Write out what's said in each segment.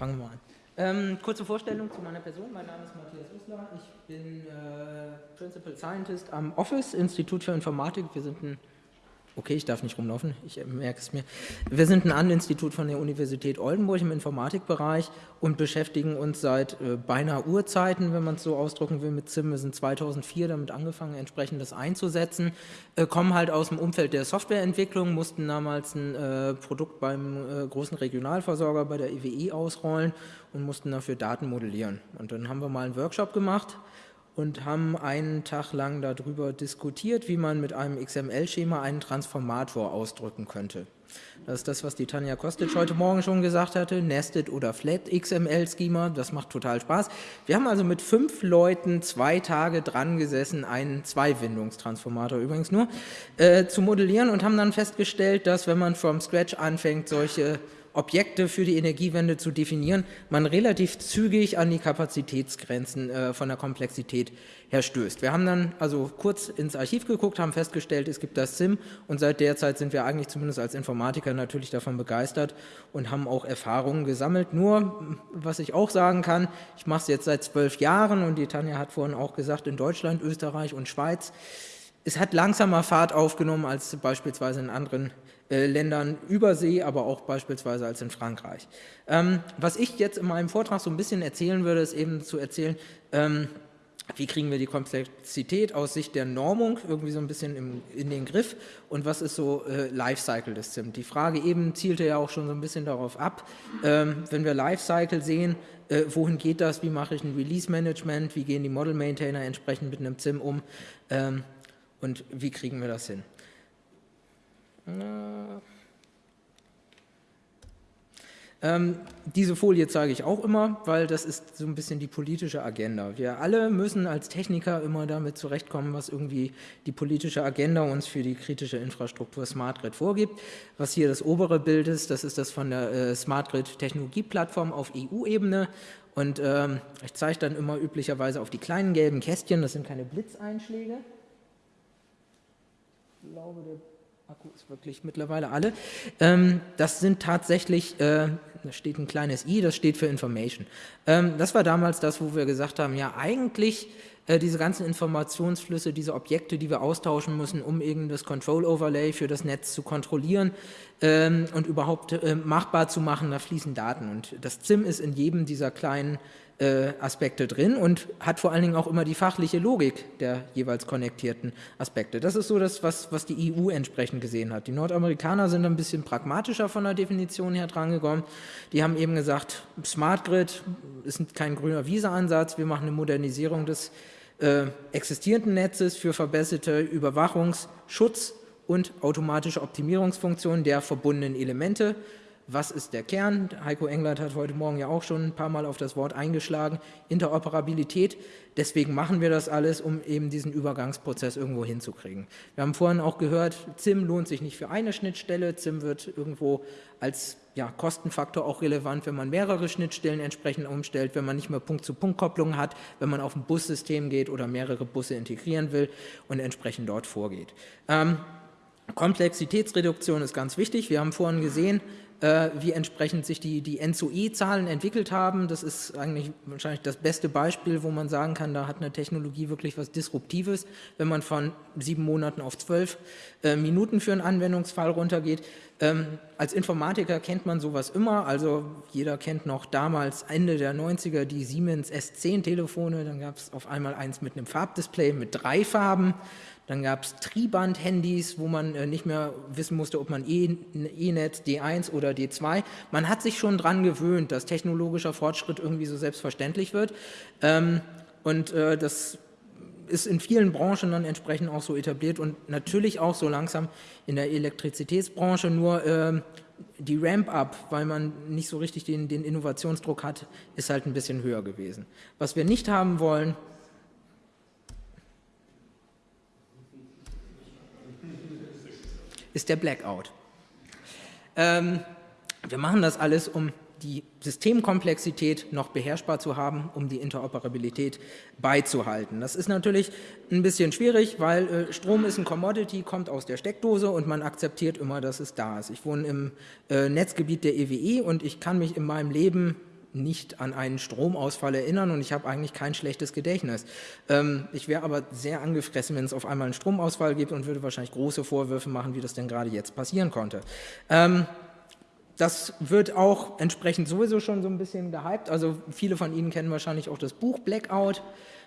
fangen wir mal an. Ähm, kurze Vorstellung zu meiner Person. Mein Name ist Matthias Usler. Ich bin äh, Principal Scientist am Office, Institut für Informatik. Wir sind ein Okay, ich darf nicht rumlaufen, ich äh, merke es mir. Wir sind ein An-Institut von der Universität Oldenburg im Informatikbereich und beschäftigen uns seit äh, beinahe Urzeiten, wenn man es so ausdrücken will, mit ZIM. Wir sind 2004 damit angefangen, entsprechend das einzusetzen, äh, kommen halt aus dem Umfeld der Softwareentwicklung, mussten damals ein äh, Produkt beim äh, großen Regionalversorger bei der EWE e ausrollen und mussten dafür Daten modellieren. Und dann haben wir mal einen Workshop gemacht, und haben einen Tag lang darüber diskutiert, wie man mit einem XML-Schema einen Transformator ausdrücken könnte. Das ist das, was die Tanja Kostic heute Morgen schon gesagt hatte, Nested oder Flat XML-Schema, das macht total Spaß. Wir haben also mit fünf Leuten zwei Tage dran gesessen, einen Zweiwindungstransformator übrigens nur, äh, zu modellieren und haben dann festgestellt, dass wenn man from scratch anfängt, solche Objekte für die Energiewende zu definieren, man relativ zügig an die Kapazitätsgrenzen äh, von der Komplexität her stößt. Wir haben dann also kurz ins Archiv geguckt, haben festgestellt, es gibt das SIM und seit der Zeit sind wir eigentlich zumindest als Informatiker natürlich davon begeistert und haben auch Erfahrungen gesammelt. Nur, was ich auch sagen kann, ich mache es jetzt seit zwölf Jahren und die Tanja hat vorhin auch gesagt, in Deutschland, Österreich und Schweiz, es hat langsamer Fahrt aufgenommen als beispielsweise in anderen Ländern übersee, aber auch beispielsweise als in Frankreich. Ähm, was ich jetzt in meinem Vortrag so ein bisschen erzählen würde, ist eben zu erzählen, ähm, wie kriegen wir die Komplexität aus Sicht der Normung irgendwie so ein bisschen im, in den Griff und was ist so äh, Lifecycle des ZIM? Die Frage eben zielte ja auch schon so ein bisschen darauf ab, ähm, wenn wir Lifecycle sehen, äh, wohin geht das, wie mache ich ein Release-Management, wie gehen die Model-Maintainer entsprechend mit einem ZIM um ähm, und wie kriegen wir das hin? Ähm, diese Folie zeige ich auch immer, weil das ist so ein bisschen die politische Agenda. Wir alle müssen als Techniker immer damit zurechtkommen, was irgendwie die politische Agenda uns für die kritische Infrastruktur Smart Grid vorgibt. Was hier das obere Bild ist, das ist das von der äh, Smart Grid Technologieplattform auf EU-Ebene. Und ähm, ich zeige dann immer üblicherweise auf die kleinen gelben Kästchen, das sind keine Blitzeinschläge. Ich glaube, der Akku ist wirklich mittlerweile alle. Ähm, das sind tatsächlich, äh, da steht ein kleines i, das steht für Information. Ähm, das war damals das, wo wir gesagt haben, ja eigentlich äh, diese ganzen Informationsflüsse, diese Objekte, die wir austauschen müssen, um irgendein Control Overlay für das Netz zu kontrollieren ähm, und überhaupt äh, machbar zu machen, da fließen Daten. Und das ZIM ist in jedem dieser kleinen äh, Aspekte drin und hat vor allen Dingen auch immer die fachliche Logik der jeweils konnektierten Aspekte. Das ist so das, was, was die EU entsprechend gesehen hat. Die Nordamerikaner sind ein bisschen pragmatischer von der Definition her drangekommen. Die haben eben gesagt, Smart Grid ist kein grüner Wiese-Ansatz, wir machen eine Modernisierung des äh, existierenden Netzes für verbesserte Überwachungs-, Schutz- und automatische Optimierungsfunktionen der verbundenen Elemente was ist der Kern? Heiko Englert hat heute Morgen ja auch schon ein paar Mal auf das Wort eingeschlagen, Interoperabilität. Deswegen machen wir das alles, um eben diesen Übergangsprozess irgendwo hinzukriegen. Wir haben vorhin auch gehört, ZIM lohnt sich nicht für eine Schnittstelle, ZIM wird irgendwo als ja, Kostenfaktor auch relevant, wenn man mehrere Schnittstellen entsprechend umstellt, wenn man nicht mehr Punkt-zu-Punkt-Kopplung hat, wenn man auf ein Bussystem geht oder mehrere Busse integrieren will und entsprechend dort vorgeht. Ähm, Komplexitätsreduktion ist ganz wichtig. Wir haben vorhin gesehen, äh, wie entsprechend sich die, die N2E-Zahlen entwickelt haben. Das ist eigentlich wahrscheinlich das beste Beispiel, wo man sagen kann, da hat eine Technologie wirklich was Disruptives, wenn man von sieben Monaten auf zwölf äh, Minuten für einen Anwendungsfall runtergeht. Ähm, als Informatiker kennt man sowas immer, also jeder kennt noch damals Ende der 90er die Siemens S10-Telefone, dann gab es auf einmal eins mit einem Farbdisplay mit drei Farben, dann gab es Triband-Handys, wo man äh, nicht mehr wissen musste, ob man E-Netz, D1 oder D2. Man hat sich schon daran gewöhnt, dass technologischer Fortschritt irgendwie so selbstverständlich wird. Ähm, und äh, das ist in vielen Branchen dann entsprechend auch so etabliert und natürlich auch so langsam in der Elektrizitätsbranche, nur äh, die Ramp-up, weil man nicht so richtig den, den Innovationsdruck hat, ist halt ein bisschen höher gewesen. Was wir nicht haben wollen, ist der Blackout. Ähm, wir machen das alles, um die Systemkomplexität noch beherrschbar zu haben, um die Interoperabilität beizuhalten. Das ist natürlich ein bisschen schwierig, weil äh, Strom ist ein Commodity, kommt aus der Steckdose und man akzeptiert immer, dass es da ist. Ich wohne im äh, Netzgebiet der EWE e und ich kann mich in meinem Leben nicht an einen Stromausfall erinnern und ich habe eigentlich kein schlechtes Gedächtnis. Ähm, ich wäre aber sehr angefressen, wenn es auf einmal einen Stromausfall gibt und würde wahrscheinlich große Vorwürfe machen, wie das denn gerade jetzt passieren konnte. Ähm, das wird auch entsprechend sowieso schon so ein bisschen gehypt. Also viele von Ihnen kennen wahrscheinlich auch das Buch Blackout.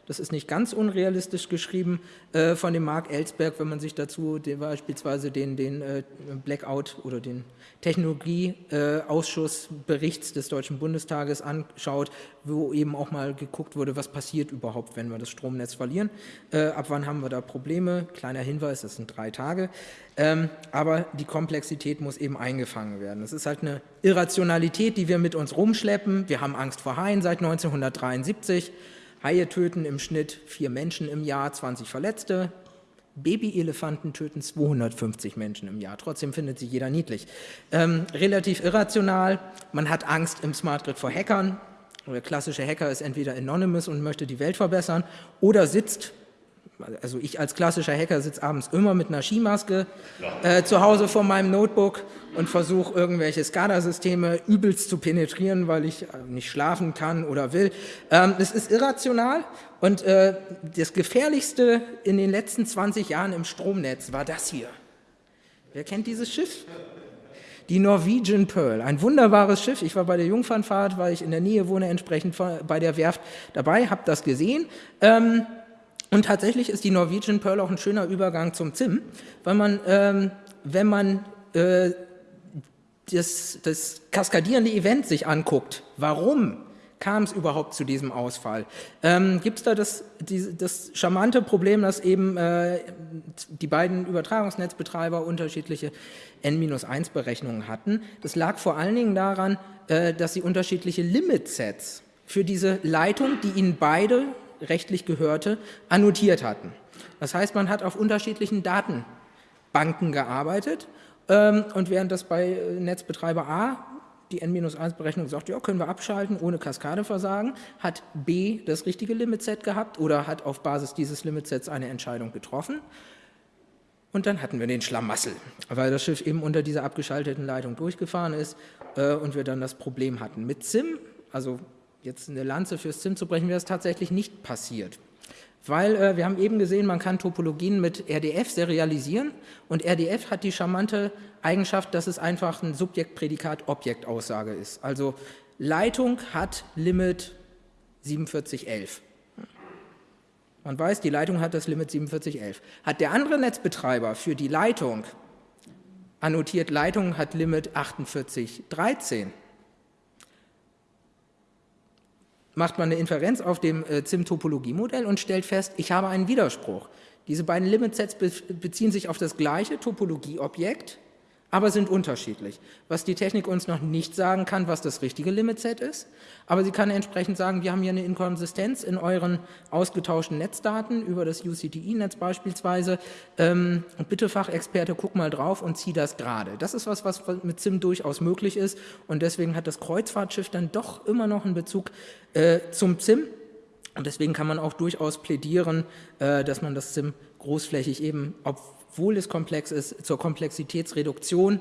Das ist nicht ganz unrealistisch geschrieben äh, von dem Mark Ellsberg, wenn man sich dazu den, beispielsweise den, den äh, Blackout oder den Technologieausschussberichts äh, des Deutschen Bundestages anschaut, wo eben auch mal geguckt wurde, was passiert überhaupt, wenn wir das Stromnetz verlieren. Äh, ab wann haben wir da Probleme? Kleiner Hinweis, das sind drei Tage. Ähm, aber die Komplexität muss eben eingefangen werden. Das ist halt eine Irrationalität, die wir mit uns rumschleppen. Wir haben Angst vor Haien seit 1973. Haie töten im Schnitt vier Menschen im Jahr, 20 Verletzte. Babyelefanten töten 250 Menschen im Jahr. Trotzdem findet sie jeder niedlich. Ähm, relativ irrational. Man hat Angst im Smart Grid vor Hackern. Der klassische Hacker ist entweder anonymous und möchte die Welt verbessern oder sitzt also ich als klassischer Hacker sitze abends immer mit einer Skimaske äh, zu Hause vor meinem Notebook und versuche irgendwelche SCADA-Systeme übelst zu penetrieren, weil ich äh, nicht schlafen kann oder will. Ähm, das ist irrational und äh, das Gefährlichste in den letzten 20 Jahren im Stromnetz war das hier. Wer kennt dieses Schiff? Die Norwegian Pearl, ein wunderbares Schiff. Ich war bei der Jungfernfahrt, weil ich in der Nähe wohne, entsprechend bei der Werft dabei, habe das gesehen. Ähm, und tatsächlich ist die Norwegian Pearl auch ein schöner Übergang zum ZIM, weil man, ähm, wenn man äh, das, das kaskadierende Event sich anguckt, warum kam es überhaupt zu diesem Ausfall? Ähm, Gibt es da das, die, das charmante Problem, dass eben äh, die beiden Übertragungsnetzbetreiber unterschiedliche N-1-Berechnungen hatten? Das lag vor allen Dingen daran, äh, dass sie unterschiedliche Limitsets für diese Leitung, die ihnen beide rechtlich gehörte, annotiert hatten. Das heißt, man hat auf unterschiedlichen Datenbanken gearbeitet ähm, und während das bei äh, Netzbetreiber A die N-1-Berechnung sagt, ja, können wir abschalten ohne Kaskadeversagen, hat B das richtige Limitset gehabt oder hat auf Basis dieses Limitsets eine Entscheidung getroffen. Und dann hatten wir den Schlamassel, weil das Schiff eben unter dieser abgeschalteten Leitung durchgefahren ist äh, und wir dann das Problem hatten. Mit SIM, also jetzt eine Lanze fürs ZIM zu brechen, wäre es tatsächlich nicht passiert. Weil äh, wir haben eben gesehen, man kann Topologien mit RDF serialisieren und RDF hat die charmante Eigenschaft, dass es einfach ein Subjekt-Prädikat-Objekt-Aussage ist. Also Leitung hat Limit 4711. Man weiß, die Leitung hat das Limit 4711. Hat der andere Netzbetreiber für die Leitung annotiert, Leitung hat Limit 4813, macht man eine Inferenz auf dem äh, ZIM-Topologiemodell und stellt fest, ich habe einen Widerspruch. Diese beiden Limitsets beziehen sich auf das gleiche Topologieobjekt, aber sind unterschiedlich. Was die Technik uns noch nicht sagen kann, was das richtige Limitset ist, aber sie kann entsprechend sagen, wir haben hier eine Inkonsistenz in euren ausgetauschten Netzdaten über das UCTI-Netz beispielsweise. Ähm, bitte Fachexperte, guck mal drauf und zieh das gerade. Das ist was, was mit SIM durchaus möglich ist und deswegen hat das Kreuzfahrtschiff dann doch immer noch einen Bezug äh, zum SIM und deswegen kann man auch durchaus plädieren, äh, dass man das SIM großflächig eben, obwohl es komplex ist, zur Komplexitätsreduktion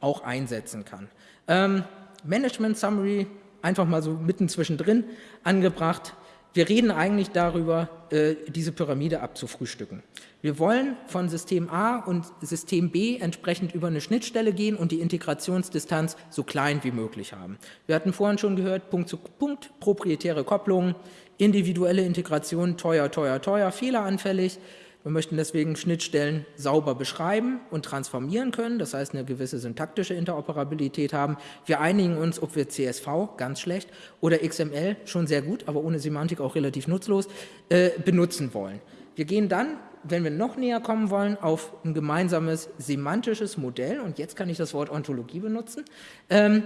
auch einsetzen kann. Ähm, Management Summary, einfach mal so mitten zwischendrin angebracht. Wir reden eigentlich darüber, äh, diese Pyramide abzufrühstücken. Wir wollen von System A und System B entsprechend über eine Schnittstelle gehen und die Integrationsdistanz so klein wie möglich haben. Wir hatten vorhin schon gehört, Punkt zu Punkt, proprietäre Kopplungen, individuelle Integration, teuer, teuer, teuer, fehleranfällig. Wir möchten deswegen Schnittstellen sauber beschreiben und transformieren können, das heißt eine gewisse syntaktische Interoperabilität haben. Wir einigen uns, ob wir CSV, ganz schlecht, oder XML, schon sehr gut, aber ohne Semantik auch relativ nutzlos, äh, benutzen wollen. Wir gehen dann, wenn wir noch näher kommen wollen, auf ein gemeinsames semantisches Modell, und jetzt kann ich das Wort Ontologie benutzen, ähm,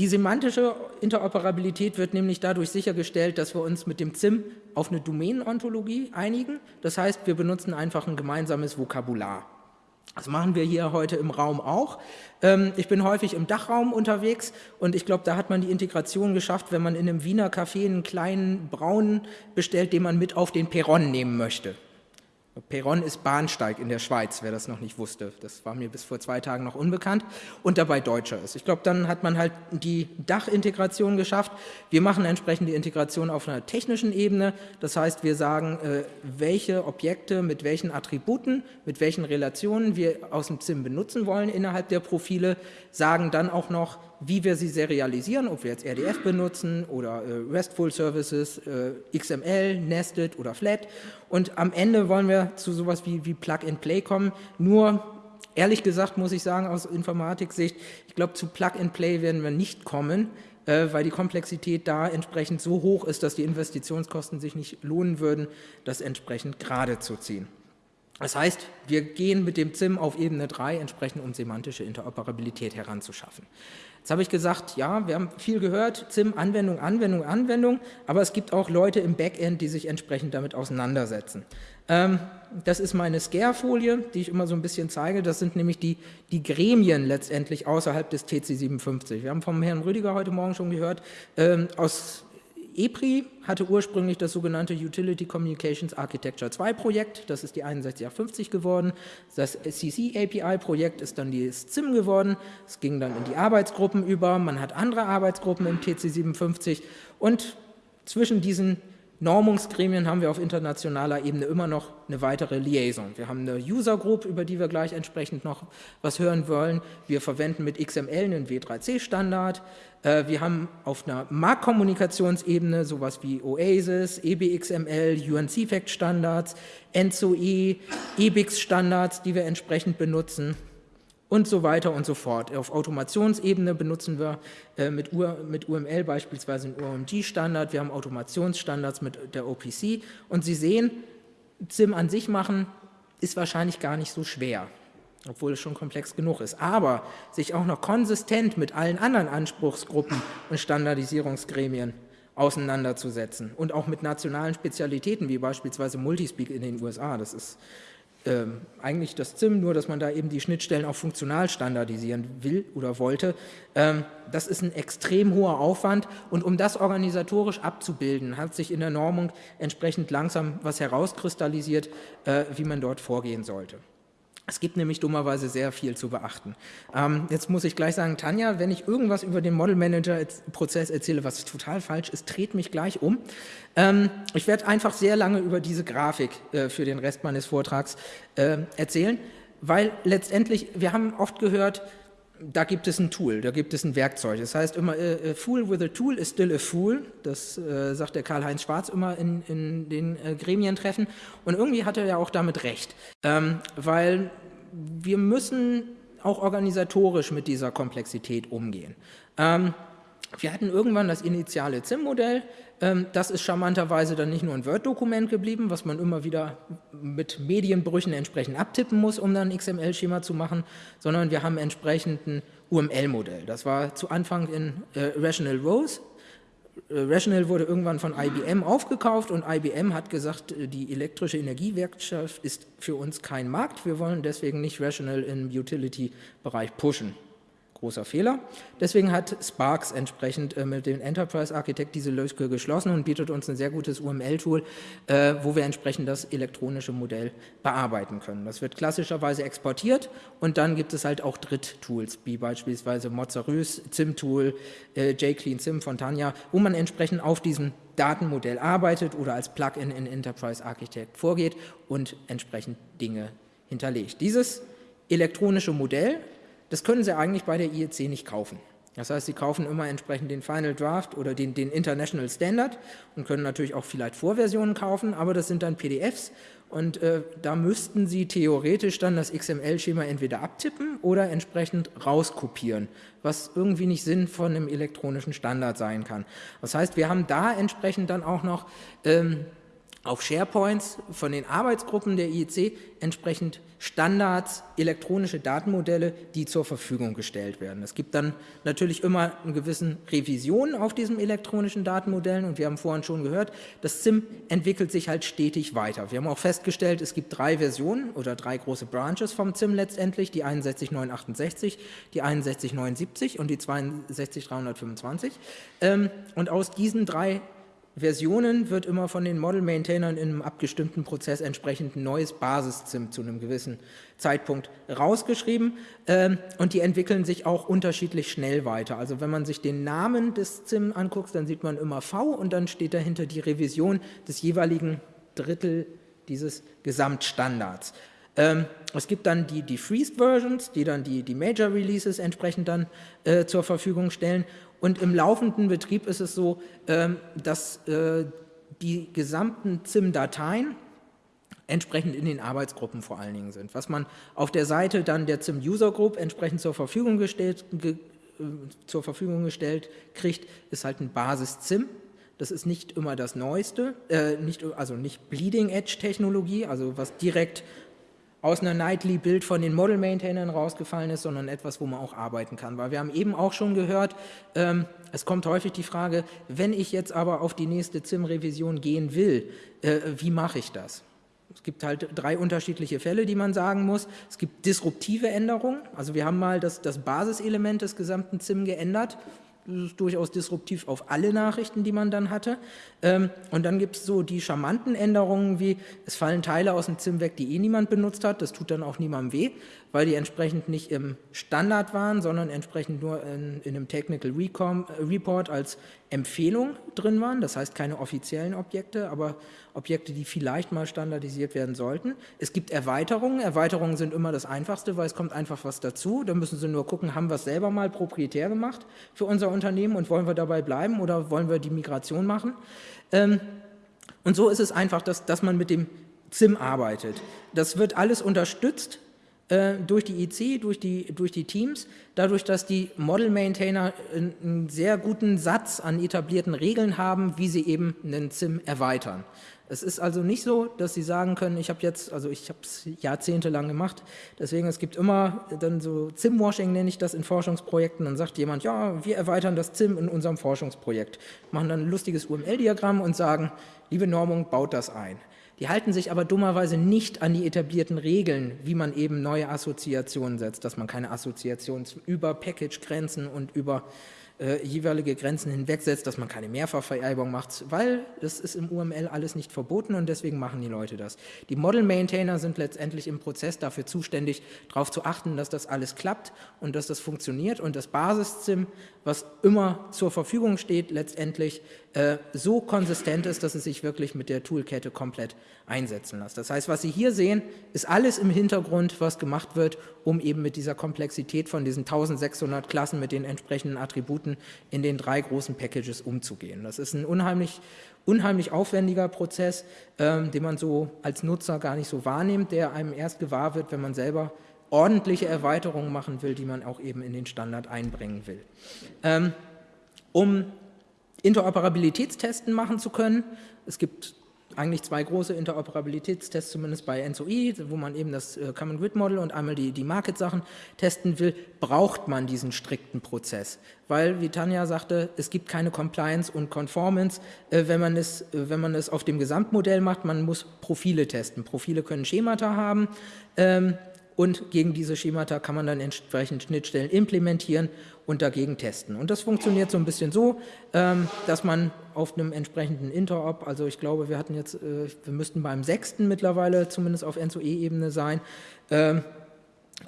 die semantische Interoperabilität wird nämlich dadurch sichergestellt, dass wir uns mit dem ZIM auf eine Domäneноntologie einigen. Das heißt, wir benutzen einfach ein gemeinsames Vokabular. Das machen wir hier heute im Raum auch. Ähm, ich bin häufig im Dachraum unterwegs und ich glaube, da hat man die Integration geschafft, wenn man in einem Wiener Café einen kleinen Braunen bestellt, den man mit auf den Perron nehmen möchte. Perron ist Bahnsteig in der Schweiz, wer das noch nicht wusste. Das war mir bis vor zwei Tagen noch unbekannt und dabei Deutscher ist. Ich glaube, dann hat man halt die Dachintegration geschafft. Wir machen entsprechend die Integration auf einer technischen Ebene. Das heißt, wir sagen, äh, welche Objekte mit welchen Attributen, mit welchen Relationen wir aus dem ZIM benutzen wollen innerhalb der Profile, sagen dann auch noch, wie wir sie serialisieren, ob wir jetzt RDF benutzen oder äh, RESTful Services, äh, XML, Nested oder Flat. Und am Ende wollen wir zu sowas wie, wie Plug-and-Play kommen. Nur, ehrlich gesagt, muss ich sagen, aus Informatik-Sicht, ich glaube, zu Plug-and-Play werden wir nicht kommen, äh, weil die Komplexität da entsprechend so hoch ist, dass die Investitionskosten sich nicht lohnen würden, das entsprechend gerade zu ziehen. Das heißt, wir gehen mit dem ZIM auf Ebene 3 entsprechend, um semantische Interoperabilität heranzuschaffen. Jetzt habe ich gesagt, ja, wir haben viel gehört, ZIM, Anwendung, Anwendung, Anwendung, aber es gibt auch Leute im Backend, die sich entsprechend damit auseinandersetzen. Ähm, das ist meine Scare-Folie, die ich immer so ein bisschen zeige. Das sind nämlich die, die Gremien letztendlich außerhalb des TC57. Wir haben vom Herrn Rüdiger heute Morgen schon gehört, ähm, aus EPRI hatte ursprünglich das sogenannte Utility Communications Architecture 2 Projekt, das ist die 6150 geworden. Das CC API Projekt ist dann die SIM geworden. Es ging dann in die Arbeitsgruppen über. Man hat andere Arbeitsgruppen im TC57 und zwischen diesen Normungsgremien haben wir auf internationaler Ebene immer noch eine weitere Liaison. Wir haben eine User Group, über die wir gleich entsprechend noch was hören wollen. Wir verwenden mit XML einen W3C-Standard. Äh, wir haben auf einer Marktkommunikationsebene sowas wie Oasis, EBXML, UNC-Fact-Standards, NSOE, EBIX-Standards, die wir entsprechend benutzen und so weiter und so fort. Auf Automationsebene benutzen wir äh, mit, UML beispielsweise einen UMG-Standard, wir haben Automationsstandards mit der OPC und Sie sehen, ZIM an sich machen ist wahrscheinlich gar nicht so schwer, obwohl es schon komplex genug ist. Aber sich auch noch konsistent mit allen anderen Anspruchsgruppen und Standardisierungsgremien auseinanderzusetzen und auch mit nationalen Spezialitäten wie beispielsweise Multispeak in den USA, das ist ähm, eigentlich das ZIM, nur dass man da eben die Schnittstellen auch funktional standardisieren will oder wollte. Ähm, das ist ein extrem hoher Aufwand und um das organisatorisch abzubilden, hat sich in der Normung entsprechend langsam was herauskristallisiert, äh, wie man dort vorgehen sollte. Es gibt nämlich dummerweise sehr viel zu beachten. Ähm, jetzt muss ich gleich sagen, Tanja, wenn ich irgendwas über den Model Manager Prozess erzähle, was total falsch ist, dreht mich gleich um. Ähm, ich werde einfach sehr lange über diese Grafik äh, für den Rest meines Vortrags äh, erzählen, weil letztendlich, wir haben oft gehört, da gibt es ein Tool, da gibt es ein Werkzeug. Das heißt immer, a fool with a tool is still a fool. Das äh, sagt der Karl-Heinz Schwarz immer in, in den äh, Gremientreffen. Und irgendwie hat er ja auch damit recht, ähm, weil wir müssen auch organisatorisch mit dieser Komplexität umgehen. Ähm, wir hatten irgendwann das initiale ZIM-Modell. Ähm, das ist charmanterweise dann nicht nur ein Word-Dokument geblieben, was man immer wieder mit Medienbrüchen entsprechend abtippen muss, um dann ein XML-Schema zu machen, sondern wir haben entsprechend ein UML-Modell. Das war zu Anfang in äh, Rational Rows Rational wurde irgendwann von IBM aufgekauft und IBM hat gesagt, äh, die elektrische Energiewirtschaft ist für uns kein Markt, wir wollen deswegen nicht Rational im Utility-Bereich pushen großer Fehler. Deswegen hat Sparks entsprechend äh, mit dem Enterprise Architect diese Lücke geschlossen und bietet uns ein sehr gutes UML-Tool, äh, wo wir entsprechend das elektronische Modell bearbeiten können. Das wird klassischerweise exportiert und dann gibt es halt auch Dritttools, wie beispielsweise Mozarus, ZIM-Tool, äh, JClean ZIM von Tanja, wo man entsprechend auf diesem Datenmodell arbeitet oder als Plugin in Enterprise Architect vorgeht und entsprechend Dinge hinterlegt. Dieses elektronische Modell das können Sie eigentlich bei der IEC nicht kaufen. Das heißt, Sie kaufen immer entsprechend den Final Draft oder den, den International Standard und können natürlich auch vielleicht Vorversionen kaufen, aber das sind dann PDFs und äh, da müssten Sie theoretisch dann das XML-Schema entweder abtippen oder entsprechend rauskopieren, was irgendwie nicht Sinn von einem elektronischen Standard sein kann. Das heißt, wir haben da entsprechend dann auch noch ähm, auf SharePoints von den Arbeitsgruppen der IEC entsprechend Standards, elektronische Datenmodelle, die zur Verfügung gestellt werden. Es gibt dann natürlich immer eine gewisse Revision auf diesen elektronischen Datenmodellen und wir haben vorhin schon gehört, das SIM entwickelt sich halt stetig weiter. Wir haben auch festgestellt, es gibt drei Versionen oder drei große Branches vom SIM letztendlich, die 61968, die 6179 und die 62325 ähm, und aus diesen drei Versionen wird immer von den Model-Maintainern in einem abgestimmten Prozess entsprechend ein neues Basis-ZIM zu einem gewissen Zeitpunkt rausgeschrieben ähm, und die entwickeln sich auch unterschiedlich schnell weiter. Also wenn man sich den Namen des ZIM anguckt, dann sieht man immer V und dann steht dahinter die Revision des jeweiligen Drittel dieses Gesamtstandards. Ähm, es gibt dann die, die Freezed Versions, die dann die, die Major Releases entsprechend dann äh, zur Verfügung stellen und im laufenden Betrieb ist es so, ähm, dass äh, die gesamten ZIM-Dateien entsprechend in den Arbeitsgruppen vor allen Dingen sind. Was man auf der Seite dann der ZIM User Group entsprechend zur Verfügung gestellt, ge, äh, zur Verfügung gestellt kriegt, ist halt ein Basis-ZIM. Das ist nicht immer das Neueste, äh, nicht, also nicht Bleeding-Edge-Technologie, also was direkt aus einer Nightly-Bild von den Model-Maintainern rausgefallen ist, sondern etwas, wo man auch arbeiten kann. Weil wir haben eben auch schon gehört, ähm, es kommt häufig die Frage, wenn ich jetzt aber auf die nächste ZIM-Revision gehen will, äh, wie mache ich das? Es gibt halt drei unterschiedliche Fälle, die man sagen muss. Es gibt disruptive Änderungen, also wir haben mal das, das Basiselement des gesamten ZIM geändert das ist durchaus disruptiv auf alle Nachrichten, die man dann hatte. Ähm, und dann gibt es so die charmanten Änderungen wie, es fallen Teile aus dem ZIM weg, die eh niemand benutzt hat, das tut dann auch niemandem weh, weil die entsprechend nicht im Standard waren, sondern entsprechend nur in, in einem Technical Recom, Report als Empfehlung drin waren, das heißt keine offiziellen Objekte, aber Objekte, die vielleicht mal standardisiert werden sollten. Es gibt Erweiterungen, Erweiterungen sind immer das Einfachste, weil es kommt einfach was dazu, da müssen Sie nur gucken, haben wir es selber mal proprietär gemacht für unser Unternehmen und wollen wir dabei bleiben oder wollen wir die Migration machen. Ähm, und so ist es einfach, dass, dass man mit dem ZIM arbeitet. Das wird alles unterstützt äh, durch die IC, durch die, durch die Teams, dadurch, dass die Model-Maintainer einen sehr guten Satz an etablierten Regeln haben, wie sie eben einen ZIM erweitern. Es ist also nicht so, dass Sie sagen können, ich habe jetzt, also ich habe es jahrzehntelang gemacht, deswegen es gibt immer dann so ZIM-Washing, nenne ich das in Forschungsprojekten, dann sagt jemand, ja, wir erweitern das ZIM in unserem Forschungsprojekt, machen dann ein lustiges UML-Diagramm und sagen, liebe Normung, baut das ein. Die halten sich aber dummerweise nicht an die etablierten Regeln, wie man eben neue Assoziationen setzt, dass man keine Assoziationen über Package-Grenzen und über äh, jeweilige Grenzen hinwegsetzt, dass man keine Mehrfachvererbung macht, weil das ist im UML alles nicht verboten und deswegen machen die Leute das. Die Model-Maintainer sind letztendlich im Prozess dafür zuständig, darauf zu achten, dass das alles klappt und dass das funktioniert und das Basis-ZIM, was immer zur Verfügung steht, letztendlich äh, so konsistent ist, dass es sich wirklich mit der Toolkette komplett einsetzen lässt. Das heißt, was Sie hier sehen, ist alles im Hintergrund, was gemacht wird, um eben mit dieser Komplexität von diesen 1600 Klassen mit den entsprechenden Attributen in den drei großen Packages umzugehen. Das ist ein unheimlich, unheimlich aufwendiger Prozess, ähm, den man so als Nutzer gar nicht so wahrnimmt, der einem erst gewahr wird, wenn man selber ordentliche Erweiterungen machen will, die man auch eben in den Standard einbringen will. Ähm, um Interoperabilitätstesten machen zu können. Es gibt eigentlich zwei große Interoperabilitätstests, zumindest bei NSOI, wo man eben das äh, Common Grid Model und einmal die, die Market-Sachen testen will, braucht man diesen strikten Prozess. Weil, wie Tanja sagte, es gibt keine Compliance und Conformance, äh, wenn, man es, äh, wenn man es auf dem Gesamtmodell macht. Man muss Profile testen. Profile können Schemata haben ähm, und gegen diese Schemata kann man dann entsprechend Schnittstellen implementieren und dagegen testen. Und das funktioniert so ein bisschen so, ähm, dass man auf einem entsprechenden Interop, also ich glaube, wir hatten jetzt, äh, wir müssten beim sechsten mittlerweile zumindest auf NSOE-Ebene sein, ähm,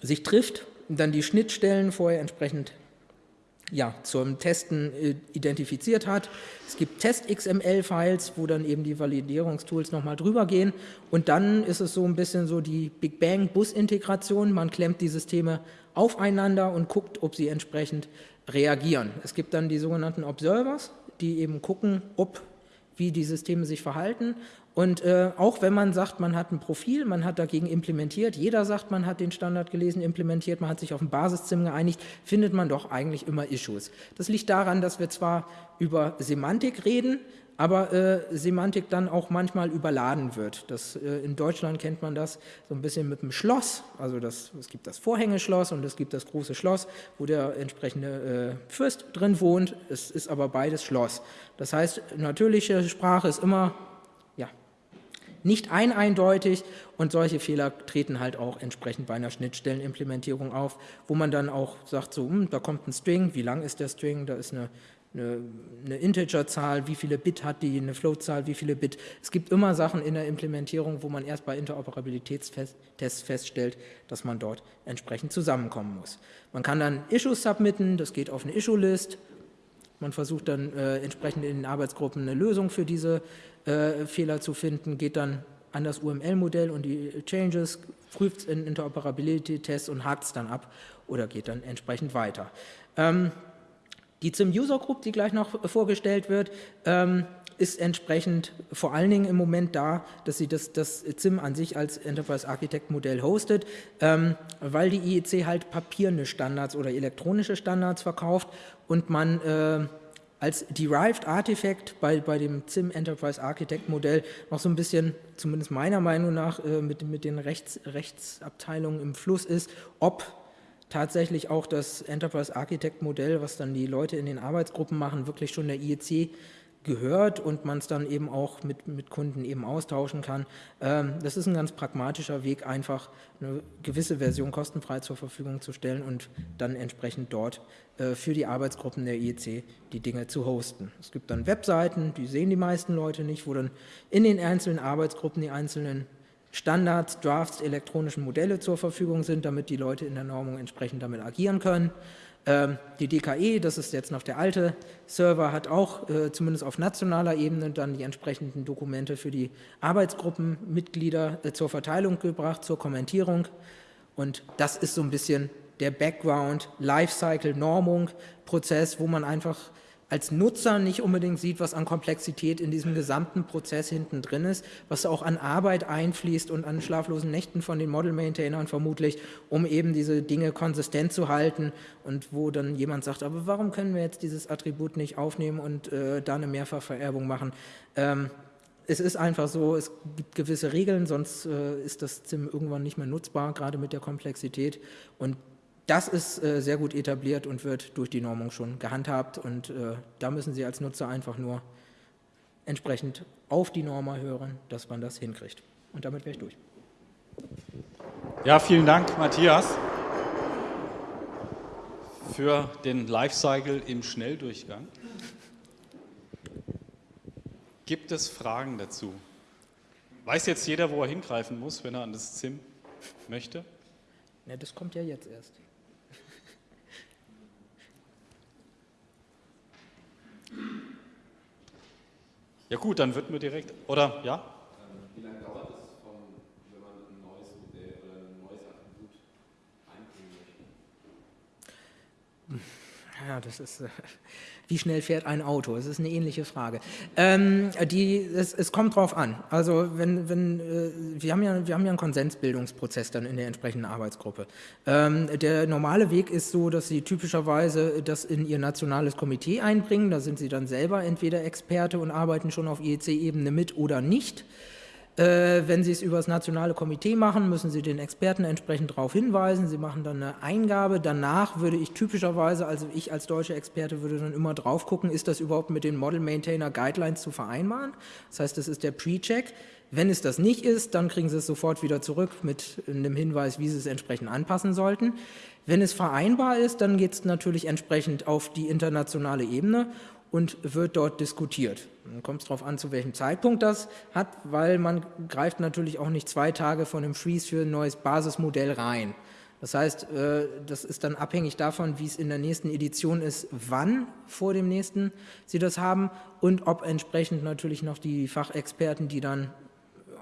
sich trifft, dann die Schnittstellen vorher entsprechend ja, zum Testen äh, identifiziert hat. Es gibt Test-XML-Files, wo dann eben die Validierungstools nochmal drüber gehen und dann ist es so ein bisschen so die Big Bang-Bus-Integration. Man klemmt die Systeme aufeinander und guckt, ob sie entsprechend reagieren. Es gibt dann die sogenannten Observers, die eben gucken, ob wie die Systeme sich verhalten. Und äh, auch wenn man sagt, man hat ein Profil, man hat dagegen implementiert, jeder sagt, man hat den Standard gelesen, implementiert, man hat sich auf ein Basiszim geeinigt, findet man doch eigentlich immer Issues. Das liegt daran, dass wir zwar über Semantik reden, aber äh, Semantik dann auch manchmal überladen wird. Das, äh, in Deutschland kennt man das so ein bisschen mit dem Schloss, also das, es gibt das Vorhängeschloss und es gibt das große Schloss, wo der entsprechende äh, Fürst drin wohnt, es ist aber beides Schloss. Das heißt, natürliche Sprache ist immer nicht ein eindeutig. Und solche Fehler treten halt auch entsprechend bei einer Schnittstellenimplementierung auf, wo man dann auch sagt, so, hm, da kommt ein String, wie lang ist der String, da ist eine eine, eine Integerzahl, wie viele Bit hat die, eine Floatzahl, wie viele Bit. Es gibt immer Sachen in der Implementierung, wo man erst bei Interoperabilitätstests feststellt, dass man dort entsprechend zusammenkommen muss. Man kann dann Issues submitten, das geht auf eine Issue-List. Man versucht dann äh, entsprechend in den Arbeitsgruppen eine Lösung für diese äh, Fehler zu finden, geht dann an das UML-Modell und die Changes, prüft es in Interoperability-Tests und hakt es dann ab oder geht dann entsprechend weiter. Ähm, die ZIM User Group, die gleich noch vorgestellt wird, ähm, ist entsprechend vor allen Dingen im Moment da, dass sie das, das ZIM an sich als Enterprise Architect Modell hostet, ähm, weil die IEC halt papierne Standards oder elektronische Standards verkauft und man äh, als Derived Artifact bei, bei dem ZIM Enterprise Architect Modell noch so ein bisschen, zumindest meiner Meinung nach, äh, mit, mit den Rechts, Rechtsabteilungen im Fluss ist, ob tatsächlich auch das Enterprise Architect Modell, was dann die Leute in den Arbeitsgruppen machen, wirklich schon der IEC gehört und man es dann eben auch mit, mit Kunden eben austauschen kann. Ähm, das ist ein ganz pragmatischer Weg, einfach eine gewisse Version kostenfrei zur Verfügung zu stellen und dann entsprechend dort äh, für die Arbeitsgruppen der IEC die Dinge zu hosten. Es gibt dann Webseiten, die sehen die meisten Leute nicht, wo dann in den einzelnen Arbeitsgruppen die einzelnen Standards, Drafts, elektronischen Modelle zur Verfügung sind, damit die Leute in der Normung entsprechend damit agieren können. Ähm, die DKE, das ist jetzt noch der alte Server, hat auch äh, zumindest auf nationaler Ebene dann die entsprechenden Dokumente für die Arbeitsgruppenmitglieder äh, zur Verteilung gebracht, zur Kommentierung. Und das ist so ein bisschen der Background, Lifecycle, Normung, Prozess, wo man einfach als Nutzer nicht unbedingt sieht, was an Komplexität in diesem gesamten Prozess hinten drin ist, was auch an Arbeit einfließt und an schlaflosen Nächten von den Model-Maintainern vermutlich, um eben diese Dinge konsistent zu halten und wo dann jemand sagt, aber warum können wir jetzt dieses Attribut nicht aufnehmen und äh, da eine Mehrfachvererbung machen? Ähm, es ist einfach so, es gibt gewisse Regeln, sonst äh, ist das ZIM irgendwann nicht mehr nutzbar, gerade mit der Komplexität. Und das ist äh, sehr gut etabliert und wird durch die Normung schon gehandhabt und äh, da müssen Sie als Nutzer einfach nur entsprechend auf die Norma hören, dass man das hinkriegt. Und damit wäre ich durch. Ja, vielen Dank, Matthias, für den Lifecycle im Schnelldurchgang. Gibt es Fragen dazu? Weiß jetzt jeder, wo er hingreifen muss, wenn er an das ZIM möchte? Ja, das kommt ja jetzt erst. Ja gut, dann wird mir direkt, oder ja? Wie lange dauert es, von, wenn man ein neues Modell oder ein neues Attribut einbringen möchte? Ja, das ist, äh, wie schnell fährt ein Auto? Das ist eine ähnliche Frage. Ähm, die, es, es, kommt drauf an. Also wenn, wenn, äh, wir, haben ja, wir haben ja einen Konsensbildungsprozess dann in der entsprechenden Arbeitsgruppe. Ähm, der normale Weg ist so, dass Sie typischerweise das in Ihr nationales Komitee einbringen. Da sind Sie dann selber entweder Experte und arbeiten schon auf IEC-Ebene mit oder nicht. Äh, wenn Sie es über das nationale Komitee machen, müssen Sie den Experten entsprechend darauf hinweisen. Sie machen dann eine Eingabe. Danach würde ich typischerweise, also ich als deutscher Experte würde dann immer drauf gucken, ist das überhaupt mit den Model Maintainer Guidelines zu vereinbaren? Das heißt, das ist der Pre-Check. Wenn es das nicht ist, dann kriegen Sie es sofort wieder zurück mit einem Hinweis, wie Sie es entsprechend anpassen sollten. Wenn es vereinbar ist, dann geht es natürlich entsprechend auf die internationale Ebene und wird dort diskutiert. Dann kommt es darauf an, zu welchem Zeitpunkt das hat, weil man greift natürlich auch nicht zwei Tage von einem Freeze für ein neues Basismodell rein. Das heißt, äh, das ist dann abhängig davon, wie es in der nächsten Edition ist, wann vor dem nächsten Sie das haben und ob entsprechend natürlich noch die Fachexperten, die dann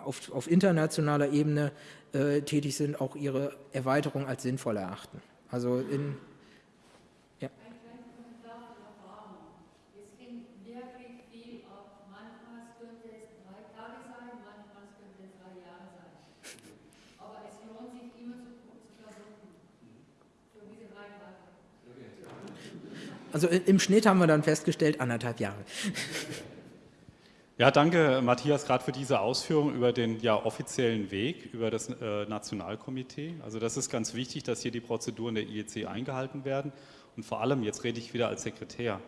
auf, auf internationaler Ebene äh, tätig sind, auch ihre Erweiterung als sinnvoll erachten. Also in Also im Schnitt haben wir dann festgestellt, anderthalb Jahre. Ja, danke Matthias gerade für diese Ausführung über den ja, offiziellen Weg, über das äh, Nationalkomitee. Also das ist ganz wichtig, dass hier die Prozeduren der IEC eingehalten werden. Und vor allem, jetzt rede ich wieder als Sekretär,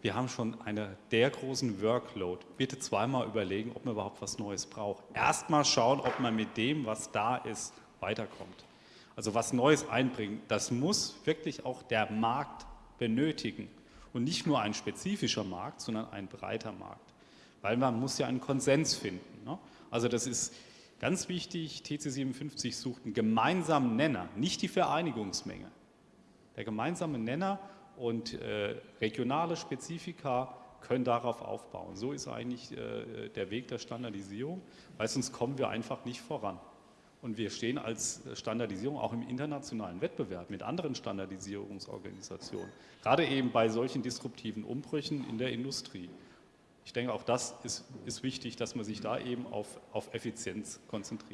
wir haben schon eine der großen Workload. Bitte zweimal überlegen, ob man überhaupt was Neues braucht. Erstmal schauen, ob man mit dem, was da ist, weiterkommt. Also was Neues einbringen, das muss wirklich auch der Markt benötigen. Und nicht nur ein spezifischer Markt, sondern ein breiter Markt. Weil man muss ja einen Konsens finden. Ne? Also das ist ganz wichtig, TC57 sucht einen gemeinsamen Nenner, nicht die Vereinigungsmenge. Der gemeinsame Nenner und äh, regionale Spezifika können darauf aufbauen. So ist eigentlich äh, der Weg der Standardisierung, weil sonst kommen wir einfach nicht voran. Und wir stehen als Standardisierung auch im internationalen Wettbewerb mit anderen Standardisierungsorganisationen, gerade eben bei solchen disruptiven Umbrüchen in der Industrie. Ich denke, auch das ist, ist wichtig, dass man sich da eben auf, auf Effizienz konzentriert.